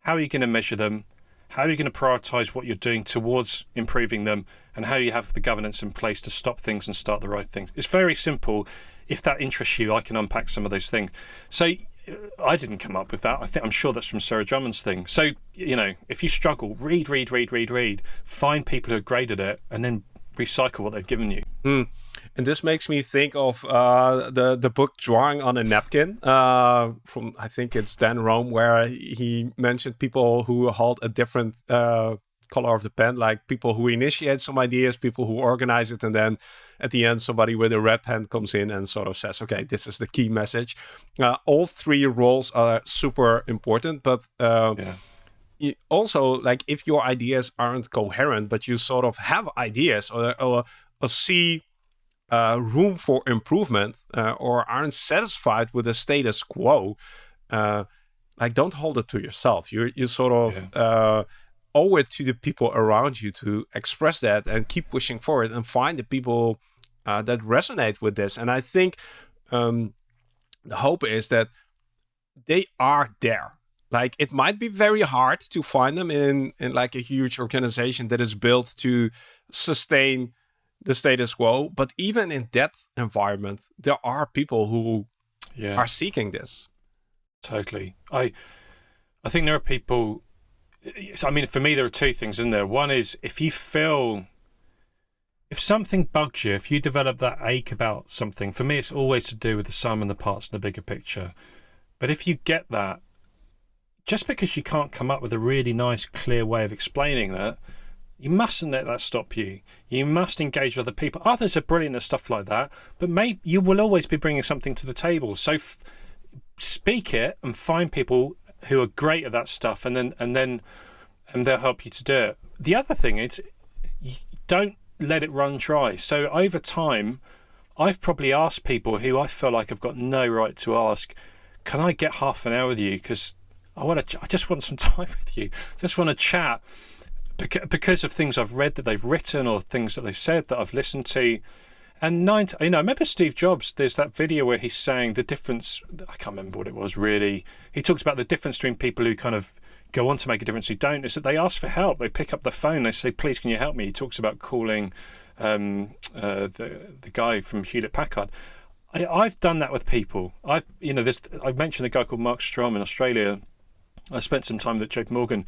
how are you going to measure them, how are you going to prioritize what you're doing towards improving them and how you have the governance in place to stop things and start the right things? It's very simple. If that interests you, I can unpack some of those things. So I didn't come up with that. I think I'm sure that's from Sarah Drummond's thing. So, you know, if you struggle, read, read, read, read, read, find people who great at it and then recycle what they've given you. Mm. And this makes me think of uh, the the book "Drawing on a Napkin" uh, from I think it's Dan Roam, where he mentioned people who hold a different uh, color of the pen, like people who initiate some ideas, people who organize it, and then at the end somebody with a red pen comes in and sort of says, "Okay, this is the key message." Uh, all three roles are super important, but. Uh, yeah also like if your ideas aren't coherent but you sort of have ideas or, or, or see uh, room for improvement uh, or aren't satisfied with the status quo, uh, like don't hold it to yourself. You you sort of yeah. Uh, owe it to the people around you to express that and keep pushing forward and find the people uh, that resonate with this. And I think um, the hope is that they are there. Like it might be very hard to find them in in like a huge organization that is built to sustain the status quo. But even in that environment, there are people who yeah. are seeking this. Totally. I I think there are people I mean for me there are two things in there. One is if you feel if something bugs you, if you develop that ache about something, for me it's always to do with the sum and the parts and the bigger picture. But if you get that, just because you can't come up with a really nice, clear way of explaining that, you mustn't let that stop you. You must engage with other people. Others are brilliant at stuff like that, but you will always be bringing something to the table. So speak it and find people who are great at that stuff, and then and then and they'll help you to do it. the other thing is, don't let it run dry. So over time, I've probably asked people who I feel like I've got no right to ask, can I get half an hour with you? Because I want to, I just want some time with you. I Just want to chat because of things I've read that they've written or things that they said that I've listened to. And nine, you know, I remember Steve Jobs. There's that video where he's saying the difference. I can't remember what it was really. He talks about the difference between people who kind of go on to make a difference who don't. Is that they ask for help. They pick up the phone. They say, "Please, can you help me?" He talks about calling um, uh, the the guy from Hewlett Packard. I, have done that with people. I've you know, this. I've mentioned a guy called Mark Strom in Australia. I spent some time with JP Morgan.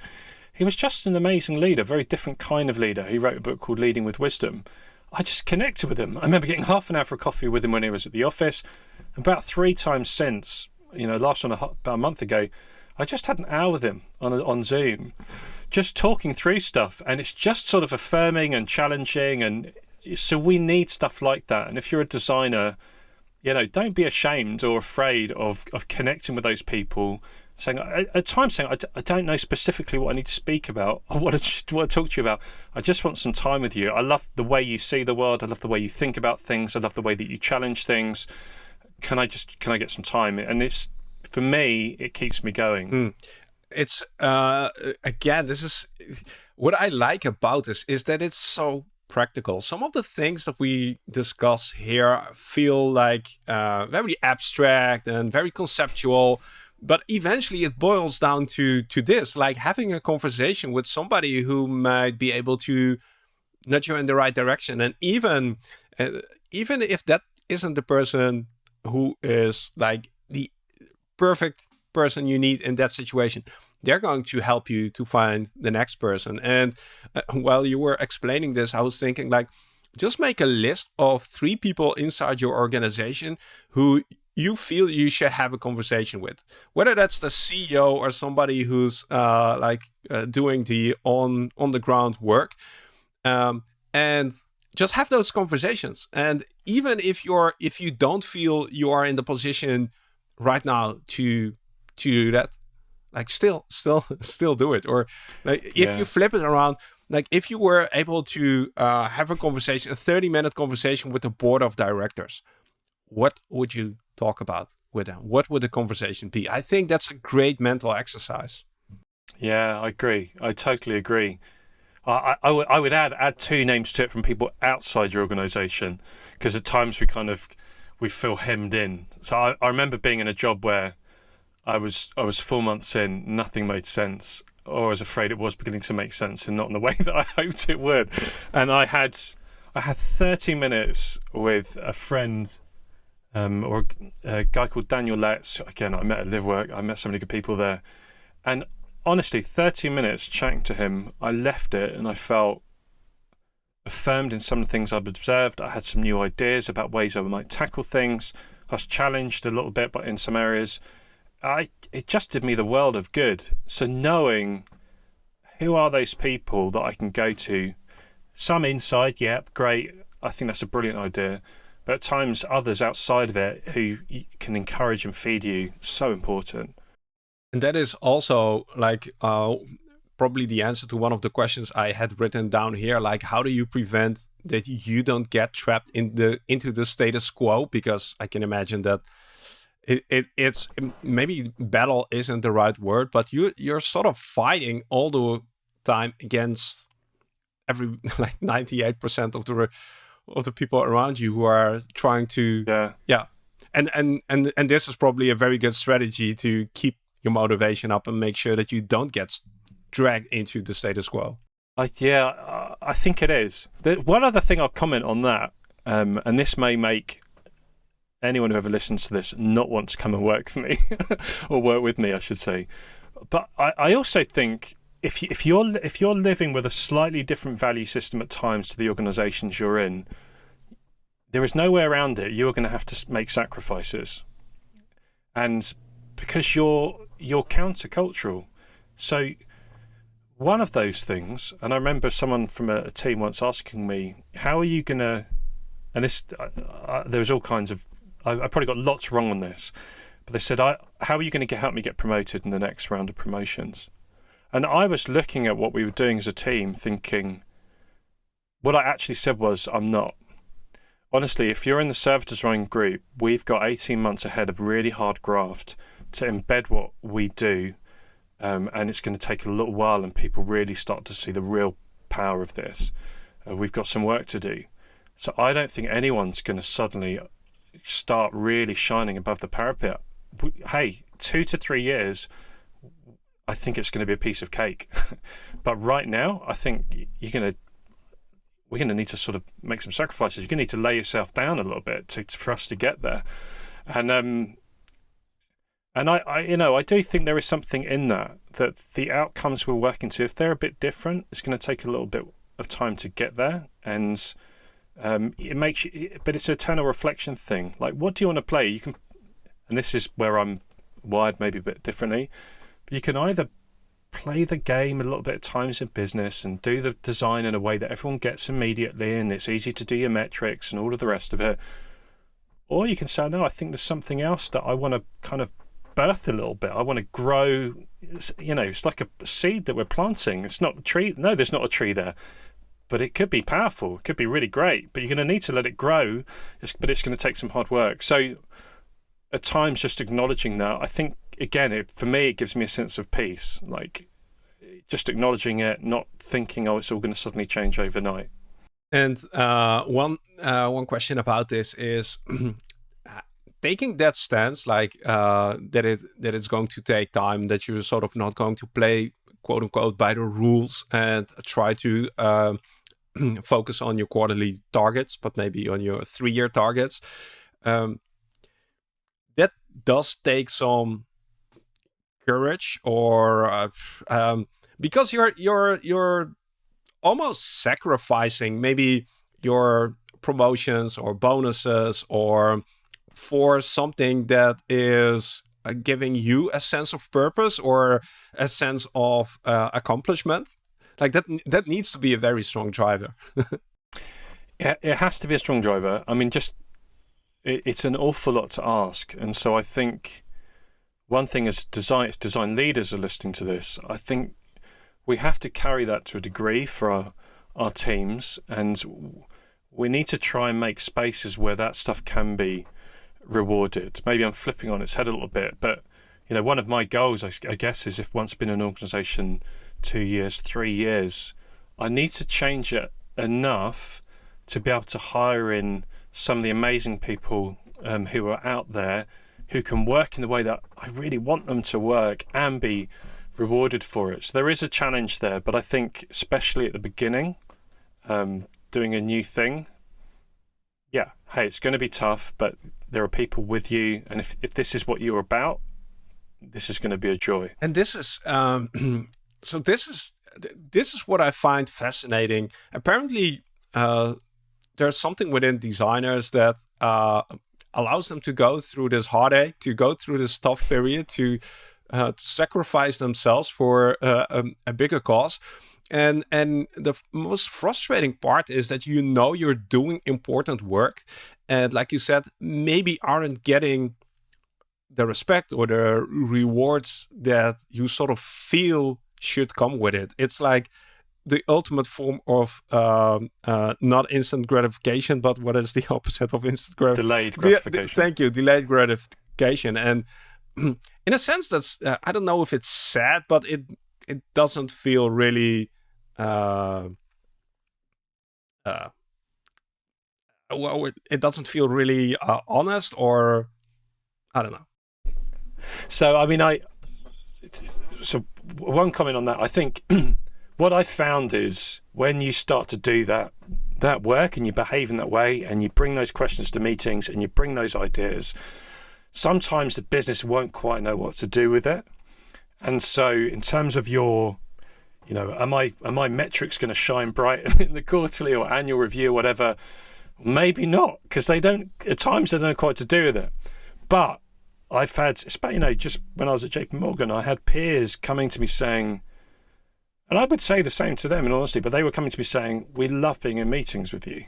He was just an amazing leader, very different kind of leader. He wrote a book called Leading with Wisdom I just connected with him. I remember getting half an hour for coffee with him when he was at the office. About three times since, you know, last one about a month ago, I just had an hour with him on on Zoom, just talking through stuff, and it's just sort of affirming and challenging, and so we need stuff like that. And if you're a designer, you know, don't be ashamed or afraid of of connecting with those people saying at times saying I d- I don't know specifically what I need to speak about or what I, what to talk to you about. I just want some time with you. I love the way you see the world. I love the way you think about things. I love the way that you challenge things. Can I just can I get some time? And it's for me, it keeps me going. Mm. It's uh, again, this is what I like about this is that it's so practical. Some of the things that we discuss here feel like uh, very abstract and very conceptual but eventually it boils down to to this like having a conversation with somebody who might be able to nudge you in the right direction. And even uh, even if that isn't the person who is like the perfect person you need in that situation they're going to help you to find the next person. And uh, while you were explaining this i was thinking like just make a list of three people inside your organization who you feel you should have a conversation with, whether that's the CEO or somebody who's uh, like uh, doing the on on the ground work, um, and just have those conversations. And even if you're if you don't feel you are in the position right now to to do that, like still still still do it. Or like if yeah. you flip it around, like if you were able to uh, have a conversation, a 30 minute conversation with the board of directors, what would you talk about with them? What would the conversation be? I think that's a great mental exercise. Yeah, I agree. I totally agree. I, I, I would add add two names to it from people outside your organisation because at times we kind of we feel hemmed in. So I, I remember being in a job where I was I was four months in, nothing made sense, or I was afraid it was beginning to make sense and not in the way that I hoped it would. And I had I had 30 minutes with a friend um, or a guy called Daniel Letts. Again, I met at LiveWork. I met so many good people there. And honestly, 30 minutes chatting to him, I left it and I felt affirmed in some of the things I've observed. I had some new ideas about ways I might tackle things. I was challenged a little bit, but in some areas, I it just did me the world of good. So knowing who are those people that I can go to, some inside, yep, great. I think that's a brilliant idea at times others outside of it who can encourage and feed you so important. And that is also like uh, probably the answer to one of the questions i had written down here like how do you prevent that you don't get trapped in the into the status quo? Because i can imagine that it, it it's maybe battle isn't the right word but you you're sort of fighting all the time against every like 98% of the of the people around you who are trying to yeah. Yeah. And and and and this is probably a very good strategy to keep your motivation up and make sure that you don't get dragged into the status quo. I, yeah i think it is. The, one other thing i'll comment on that um, and this may make anyone who ever listens to this not want to come and work for me or work with me i should say. But i, I also think if you, if you're if you're living with a slightly different value system at times to the organisations you're in, there is no way around it. You are going to have to make sacrifices, and because you're you're countercultural, so one of those things. And I remember someone from a, a team once asking me, "How are you going to?" And this, uh, uh, there was all kinds of. I, I probably got lots wrong on this, but they said, "I how are you going to help me get promoted in the next round of promotions?" And I was looking at what we were doing as a team, thinking, what I actually said was, I'm not. Honestly, if you're in the service design group, we've got 18 months ahead of really hard graft to embed what we do. Um, and it's going to take a little while, and people really start to see the real power of this. Uh, we've got some work to do. So I don't think anyone's going to suddenly start really shining above the parapet. Hey, two to three years, I think it's going to be a piece of cake. but right now, I think you're going to we're going to need to sort of make some sacrifices. You're going to need to lay yourself down a little bit to, to for us to get there. And um, and I, I, you know, I do think there is something in that that the outcomes we're working to, if they're a bit different, it's going to take a little bit of time to get there. And um, it makes you, but it's an eternal reflection thing. Like, what do you want to play? You can, and this is where I'm wired maybe a bit differently. You can either play the game a little bit of times in business and do the design in a way that everyone gets immediately and it's easy to do your metrics and all of the rest of it. Or you can say, no, I think there's something else that I want to kind of birth a little bit. I want to grow, you know, it's like a seed that we're planting. It's not a tree. No, there's not a tree there. But it could be powerful. It could be really great. But you're going to need to let it grow. but it's going to take some hard work. So at times, just acknowledging that, I think again, it, for me, it gives me a sense of peace. Like just acknowledging it, not thinking, oh, it's all going to suddenly change overnight. And uh, one uh, one question about this is taking that stance, like uh, that it that it's going to take time, that you're sort of not going to play quote unquote by the rules and try to uh, focus on your quarterly targets, but maybe on your three year targets. Um, that does take some courage or uh, um, because you're you're you're almost sacrificing maybe your promotions or bonuses or for something that is uh, giving you a sense of purpose or a sense of uh, accomplishment like that that needs to be a very strong driver. It has to be a strong driver. I mean just it, it's an awful lot to ask. And so i think one thing as design design leaders are listening to this i think we have to carry that to a degree for our our teams and we need to try and make spaces where that stuff can be rewarded. Maybe I'm flipping on its head a little bit, but you know, one of my goals, I, I guess, is if once been an organisation two years, three years, I need to change it enough to be able to hire in some of the amazing people um, who are out there who can work in the way that I really want them to work and be rewarded for it. So there is a challenge there, but I think especially at the beginning, um, doing a new thing, yeah, hey, it's going to be tough, but there are people with you, and if if this is what you're about, this is going to be a joy. And this is um, so. This is this is what I find fascinating. Apparently, uh, there's something within designers that uh, allows them to go through this heartache, to go through this tough period, to, uh, to sacrifice themselves for uh, um, a bigger cause. And and the most frustrating part is that you know you're doing important work, and like you said, maybe aren't getting the respect or the rewards that you sort of feel should come with it. It's like the ultimate form of um, uh, not instant gratification, but what is the opposite of instant gratification? Delayed gratification. thank you, delayed gratification. And in a sense, that's uh, I don't know if it's sad, but it it doesn't feel really uh, uh, well, it, it doesn't feel really uh, honest, or I don't know. So, I mean, I so one comment on that. I think what I found is when you start to do that that work and you behave in that way, and you bring those questions to meetings, and you bring those ideas. Sometimes the business won't quite know what to do with it, and so in terms of your you know, am I are my metrics going to shine bright in the quarterly or annual review, or whatever? Maybe not, because they don't. At times, they don't know quite to do with it. But I've had, you know, just when I was at JP Morgan, I had peers coming to me saying, and I would say the same to them in honesty, but they were coming to me saying, "We love being in meetings with you.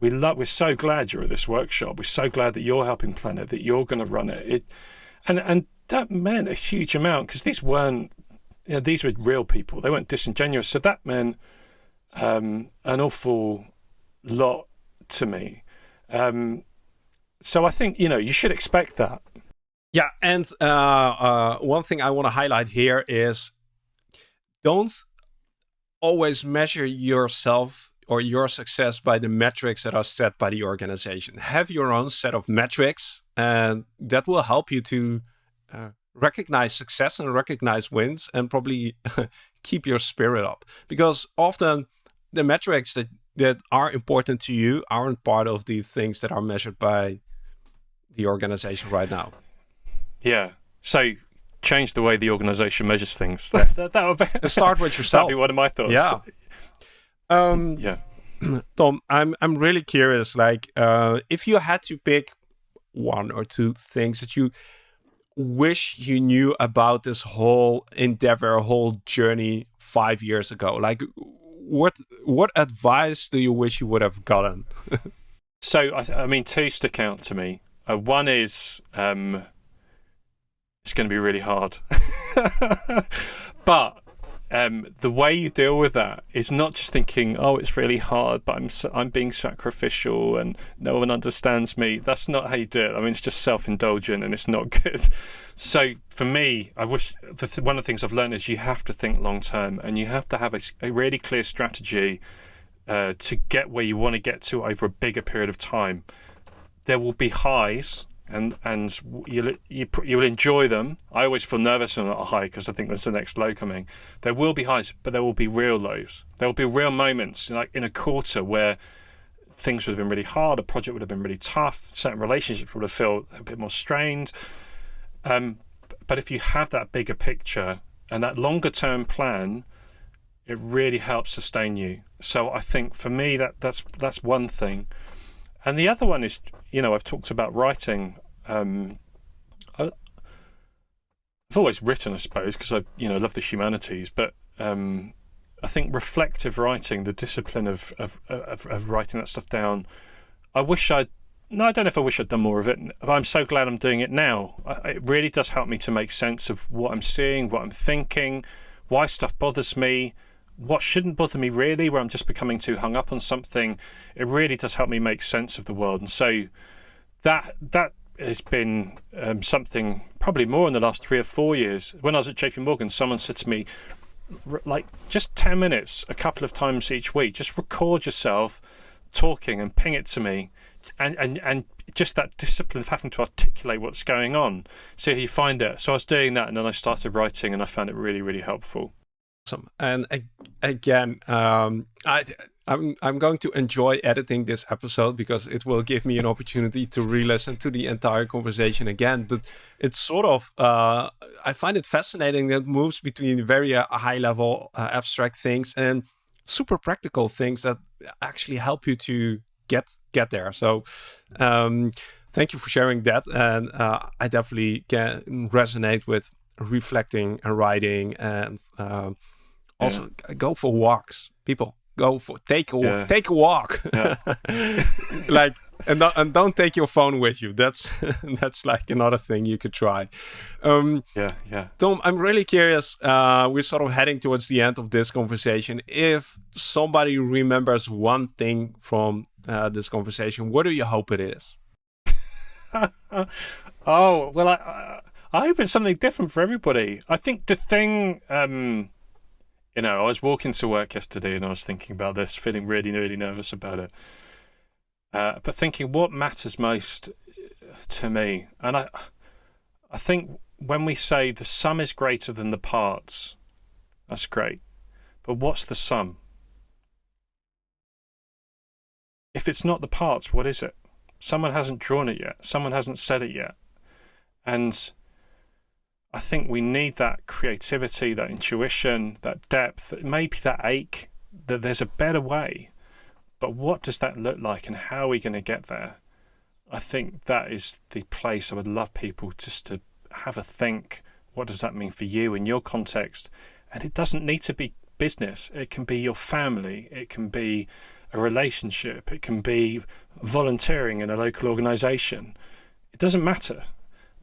We love. We're so glad you're at this workshop. We're so glad that you're helping plan it, that you're going to run it. It, and and that meant a huge amount because these weren't you know, these were real people. They weren't disingenuous. So that meant um, an awful lot to me. Um, so I think, you know, you should expect that. Yeah. And uh, uh, one thing I want to highlight here is don't always measure yourself or your success by the metrics that are set by the organization. Have your own set of metrics, and that will help you to uh, recognize success and recognize wins and probably keep your spirit up. Because often the metrics that, that are important to you aren't part of the things that are measured by the organization right now. Yeah. So change the way the organization measures things. that, that, that would be, start with yourself. That'd be one of my thoughts. Yeah. Um, yeah. Tom, I'm I'm really curious. Like, uh, if you had to pick one or two things that you wish you knew about this whole endeavor, whole journey five years ago, like, what what advice do you wish you would have gotten? so, I, I, mean, two stick out to me. Uh, one is um, it's going to be really hard, but um, the way you deal with that is not just thinking, "Oh, it's really hard," but I'm I'm being sacrificial and no one understands me. That's not how you do it. I mean, it's just self-indulgent and it's not good. So for me, I wish th one of the things I've learned is you have to think long term and you have to have a, a really clear strategy uh, to get where you want to get to over a bigger period of time. There will be highs and and you'll you, you'll enjoy them. I always feel nervous on a high because I think there's the next low coming. There will be highs, but there will be real lows. There will be real moments, like in a quarter, where things would have been really hard, a project would have been really tough, certain relationships would have felt a bit more strained. Um, but if you have that bigger picture and that longer term plan, it really helps sustain you. So I think for me that that's that's one thing. And the other one is, you know, I've talked about writing. Um, I, have always written, I suppose, because I, you know, love the humanities. But um, I think reflective writing, the discipline of, of, of of writing that stuff down, I wish I'd. No, I don't know if I wish I'd done more of it. But I'm so glad I'm doing it now. It really does help me to make sense of what I'm seeing, what I'm thinking, why stuff bothers me what shouldn't bother me really, where I'm just becoming too hung up on something, it really does help me make sense of the world. And so that that has been um, something probably more in the last three or four years. When I was at JP Morgan, someone said to me, like just 10 minutes a couple of times each week, just record yourself talking and ping it to me. And, and, and just that discipline of having to articulate what's going on. So you find it. So I was doing that and then I started writing and I found it really, really helpful awesome. And again, um, I, I'm I'm going to enjoy editing this episode because it will give me an opportunity to re-listen to the entire conversation again. But it's sort of uh, I find it fascinating that it moves between very uh, high level uh, abstract things and super practical things that actually help you to get get there. So. Um, thank you for sharing that, and uh, I definitely can resonate with reflecting and writing and um, also, yeah. go for walks, people. Go for take a walk. Yeah. Take a walk. Yeah. like and don't, and don't take your phone with you. That's that's like another thing you could try. Um, yeah, yeah. Tom, I'm really curious. Uh, we're sort of heading towards the end of this conversation. If somebody remembers one thing from uh, this conversation, what do you hope it is? oh well, I, I hope it's something different for everybody. I think the thing. Um, you know, I was walking to work yesterday and I was thinking about this, feeling really, really nervous about it. Uh, but thinking what matters most to me, and I, I think when we say the sum is greater than the parts, that's great. But what's the sum? If it's not the parts, what is it? Someone hasn't drawn it yet. Someone hasn't said it yet. And I think we need that creativity, that intuition, that depth, maybe that ache that there's a better way. But what does that look like and how are we going to get there? I think that is the place I would love people just to have a think. What does that mean for you in your context? And it doesn't need to be business. It can be your family. It can be a relationship. It can be volunteering in a local organization. It doesn't matter.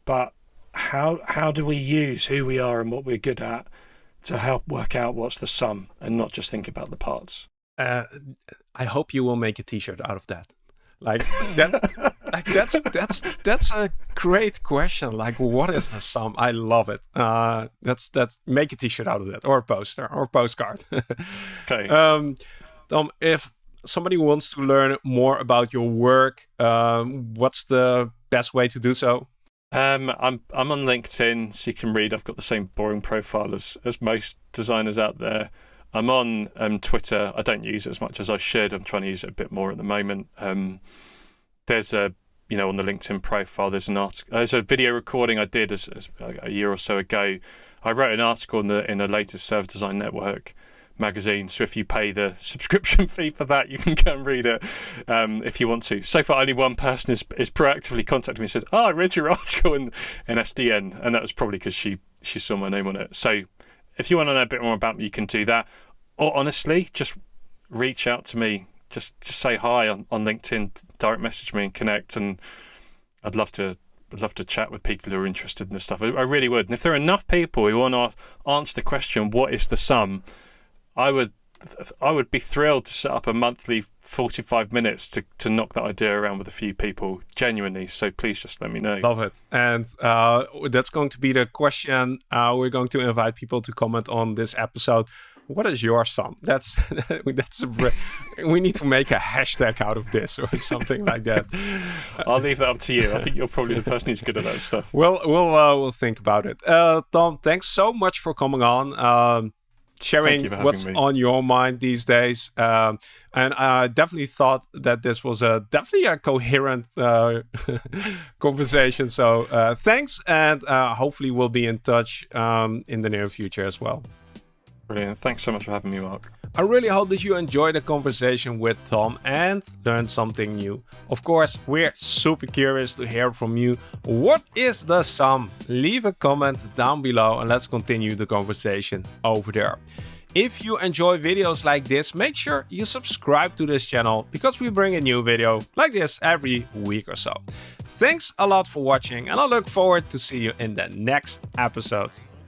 But how how do we use who we are and what we're good at to help work out what's the sum and not just think about the parts. Uh, I hope you will make a T-shirt out of that. Like that, like that's that's that's a great question. Like, what is the sum? I love it. Uh, that's that's make a T-shirt out of that, or a poster, or a postcard. okay. Um, Tom, if somebody wants to learn more about your work, um, what's the best way to do so? Um, I'm I'm on LinkedIn, so you can read. I've got the same boring profile as as most designers out there. I'm on um, Twitter. I don't use it as much as I should. I'm trying to use it a bit more at the moment. Um, there's a you know on the LinkedIn profile. There's an article. There's a video recording I did as, as a year or so ago. I wrote an article in the in the latest Service Design Network magazine. So if you pay the subscription fee for that, you can go and read it um, if you want to. So far, only one person is, is proactively contacted me and said, "Oh, I read your article in, in SDN," and that was probably because she she saw my name on it. So if you want to know a bit more about me, you can do that. Or honestly, just reach out to me. Just just say hi on, on LinkedIn, direct message me and connect. And I'd love to I'd love to chat with people who are interested in this stuff. I, I really would. And if there are enough people who want to answer the question, what is the sum? I would I would be thrilled to set up a monthly 45 minutes to, to knock that idea around with a few people, genuinely. So please just let me know. Love it. And uh, that's going to be the question. Uh, we're going to invite people to comment on this episode. What is your sum? That's that's a, we need to make a hashtag out of this or something like that. I'll leave that up to you. I think you're probably the person who's good at that stuff. We'll we'll uh, we'll think about it. Uh, Tom, thanks so much for coming on. Um, sharing what's me. on your mind these days. Um, and I definitely thought that this was a definitely a coherent uh, conversation. So uh, thanks, and uh, hopefully we'll be in touch um, in the near future as well. Brilliant. Thanks so much for having me, Marc. I really hope that you enjoyed the conversation with Tom and learned something new. Of course, we're super curious to hear from you. What is the sum? Leave a comment down below and let's continue the conversation over there. If you enjoy videos like this, make sure you subscribe to this channel because we bring a new video like this every week or so. Thanks a lot for watching and I look forward to see you in the next episode.